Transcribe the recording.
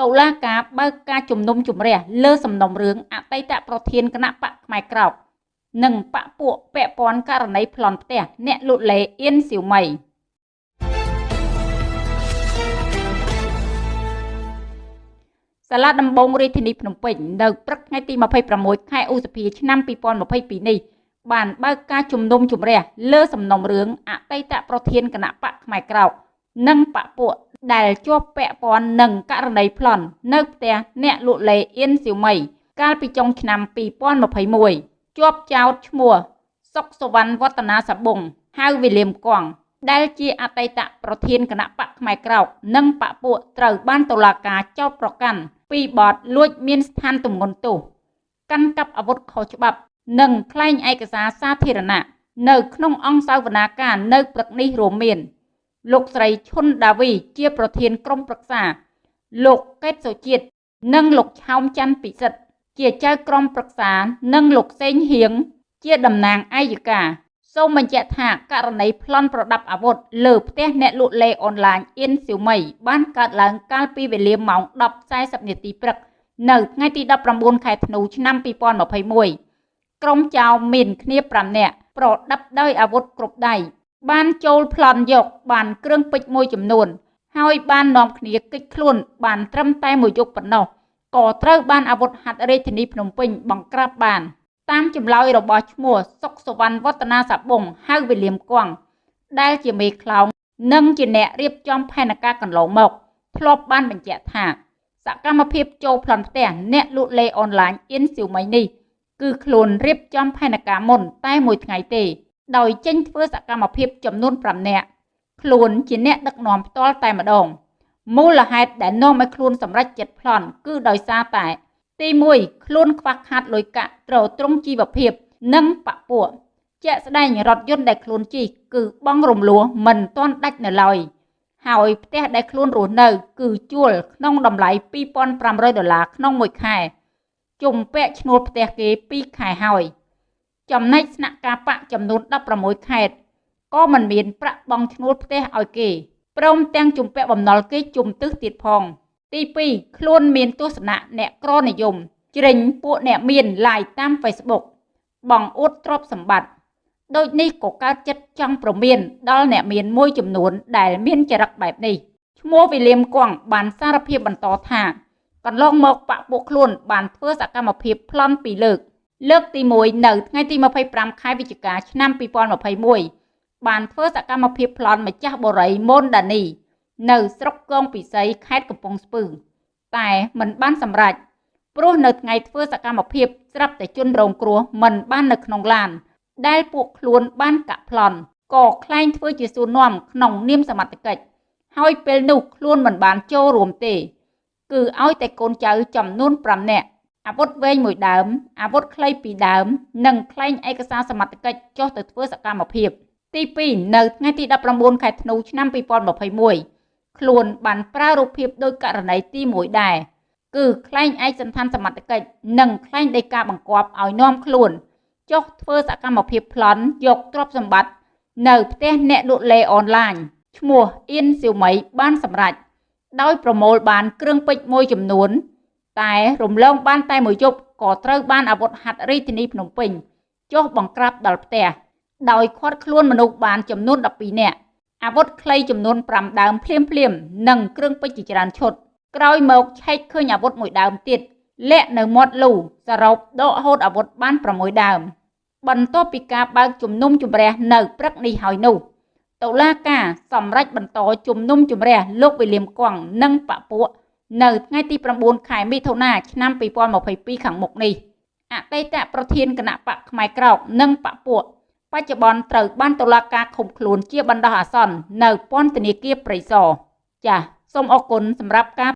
តុលាការបើកការជំនុំជម្រះលើសំណុំរឿងអតីតប្រធានគណៈបកផ្នែកក្រោកនិងបកពួកពាក់ព័ន្ធករណីប្លន់ផ្ទះអ្នកលក់លេអៀនសៀវម៉ៃសាលាដំបងរាជធានីភ្នំពេញនៅព្រឹកថ្ងៃទី26ខែឧសភាឆ្នាំ2022នេះបានបើកការជំនុំជម្រះលើសំណុំរឿងអតីតប្រធានគណៈបកផ្នែកក្រោកនិងបកពួក ដែលជាប់ពាក់ព័ន្ធនឹងករណីប្លន់នៅផ្ទះអ្នកលក់លេអៀនសៀវម៉ៃកាលពីចុងឆ្នាំ2021ជាប់ចោតឈ្មោះសុកសវណ្ណវឌ្ឍនាសាបុងហៅវិលៀមកងដែលជាអតីតប្រធានគណៈបកផ្នែកក្រោក និងបកពួកត្រូវបានតុលាការចោទប្រកាន់ពីបទលួចមានស្ថានទម្ងន់ទោសកាន់កាប់អាវុធខុសច្បាប់ និងក្លែងឯកសារសាធារណៈនៅក្នុងអង្គសាវនាការនៅព្រឹកនេះរួមមាន លោកស្រីឈុនដាវី ជាប្រធានក្រុមប្រឹក្សា លោកកេតសុជាតិនិងលោកឆោមច័ន្ទពិសិដ្ឋជាចៅក្រុមប្រឹក្សា និងលោកសេងហៀងជាតំណាងអាយកាសូមបញ្ជាក់ថាករណីប្លន់ប្រដាប់អាវុធលើផ្ទះអ្នកលក់លេអនឡាញអ៊ីនស៊ីវមីបានកើតឡើងកាលពីវេលាម៉ោង10:40នាទីព្រឹកនៅថ្ងៃទី19ខែធ្នូឆ្នាំ2021ក្រុមចៅមានគ្នា5នាក់ប្រដាប់ដោយអាវុធគ្រប់ដៃ បានចូលប្លន់យក បានគ្រឿងពេជ្រមួយចំនួន ហើយបាននាំគ្នាគេចខ្លួន បានត្រឹមតែមួយយប់ប៉ុណ្ណោះក៏ត្រូវបានអាវុធហត្ថរាជធានីភ្នំពេញបង្ក្រាបបាន តាមចម្លើយរបស់ឈ្មោះសុកសវណ្ណវឌ្ឍនាសាបុងហៅវិលៀមគង់ដែលជាមេខ្លោងនិងជាអ្នករៀបចំផែនការកន្លងមកធ្លាប់បានបញ្ជាក់ថា សកម្មភាពចូលប្លន់ផ្ទះអ្នកលក់លេអនឡាញអ៊ីនស៊ីវម៉ៃនេះគឺខ្លួនរៀបចំផែនការមុនតែមួយថ្ងៃទេ ដោយចេញធ្វើសកម្មភាពចំនួន5នាក់ខ្លួនជាអ្នកដឹកនាំផ្ទាល់តែម្ដងមូលហេតុដែលនាំឲ្យខ្លួនសម្រេចចិត្តប្លន់គឺដោយសារតែ ទី1ខ្លួនខ្វះខាតលុយកាក់ត្រត្រង់ជីវភាព និងបពួកជាក់ស្ដែងរថយន្តដែលខ្លួនជិះគឺបងរំលោះមិនទាន់ដាច់នៅឡើយហើយផ្ទះដែលខ្លួនរស់នៅ គឺជួលក្នុងតម្លៃ2500ដុល្លារក្នុងមួយខែជុំពាក់ឈ្នួលផ្ទះគេ2ខែហើយ។ ចំណែកស្នាក់ការបកចំនួន16ខេត្តក៏មិនមានប្រាក់បង់ឈ្នួលផ្ទះឲ្យគេព្រមទាំងជំពាក់បំណុលគេជុំទឹះទៀតផង ទី2ខ្លួនមានទស្សនៈអ្នកក្រនិយមជ្រិញពួកអ្នកមានឡាយតាម Facebook បងអួតទ្រព្យសម្បត្តិដូចនេះក៏កើតចិត្តចង់ប្រមានដល់អ្នកមានមួយចំនួនដែលមានចរិតបែបនេះឈ្មោះវិលៀមគង់បានសារភាពបន្តថាកន្លងមកបាក់ពួកខ្លួនបានធ្វើសកម្មភាពប្លន់ពីរលើក លើកទី1នៅថ្ងៃទី25ខែវិច្ឆិកាឆ្នាំ2021បានធ្វើសកម្មភាពប្លន់ម្ចាស់បរិយមនដានី នៅស្រុកកងពិសីខេត្តកំពង់ស្ពឺ តែមិនបានសម្រេចព្រោះនៅថ្ងៃធ្វើសកម្មភាពស្រាប់តែជន់រងគ្រោះមិនបាននៅក្នុងឡាន ដែលពួកខ្លួនបានកាក់ប្លន់ក៏ខ្លែងធ្វើជាសួរនាំក្នុងនាមសមត្ថកិច្ចហើយពេលនោះខ្លួនមិនបានចូលរួមទេ គឺឲ្យតែកូនចៅចំនួន5នាក់ អាវុធវែងមួយដើមអាវុធខ្លីពីរដើម និងក្លែងឯកសារសមត្ថកិច្ចចុះទៅធ្វើសកម្មភាព ទី2នៅថ្ងៃទី19ខែធ្នូឆ្នាំ2021ខ្លួនបានប្រើរូបភាពដោយករណីទី1ដែរគឺក្លែងឯកសន្តានសមត្ថកិច្ចនិងក្លែងដីកាបង្គាប់ឲ្យនាំខ្លួនចុះធ្វើសកម្មភាពប្លន់យកទ្រព្យសម្បត្តិនៅផ្ទះអ្នកលក់លេអនឡាញឈ្មោះអ៊ីនសៀវមីបានសម្រេចដោយប្រមូលបានគ្រឿងពេជ្រមួយចំនួន តែរំលងបានតែមួយយប់ក៏ត្រូវបានអាវុធហត្ថរាជធានីភ្នំពេញចុះបង្ក្រាបដល់ផ្ទះដោយឃាត់ខ្លួនមនុស្សបានចំនួន12នាក់អាវុធខ្លីចំនួន5ដើមភ្លាមភ្លាមនិងគ្រឿងពេជ្រជាច្រើនឈុតក្រោយមកឆែកឃើញអាវុធមួយដើមទៀតលាក់នៅមាត់លូសរុបដកហូតអាវុធបាន6ដើមបន្ទាប់ពីការបើកជំនុំជម្រះនៅព្រឹកនេះហើយនោះតុលាការសម្រេចបន្តជំនុំជម្រះលោកវិលៀមកងនិងបពួក នៅថ្ងៃទី9ខែមិថុនាឆ្នាំ2022ខាងមុខនេះអតីតប្រធានគណៈបកផ្នែកក្រោកនិងបពួកបច្ចុប្បន្នត្រូវបានតុលាការឃុំខ្លួនជាបណ្ដោះអាសន្ននៅពន្ធនាគារព្រៃសរចាសសូមអរគុណសម្រាប់ការ